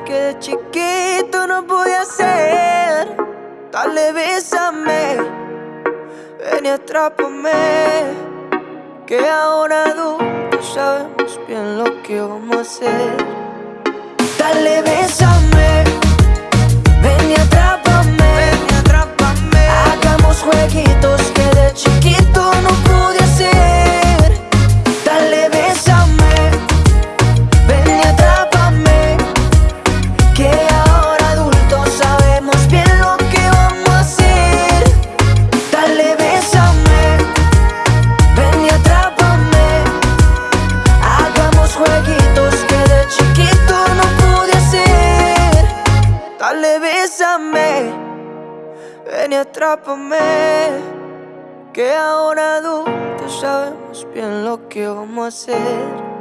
que de chiquito no podía hacer. Dale, bésame, ven y atrápame. Que ahora adultos sabemos bien lo que vamos a hacer. Dale, bésame, ven y atrápame. Que ahora adultos sabemos bien lo que vamos a hacer.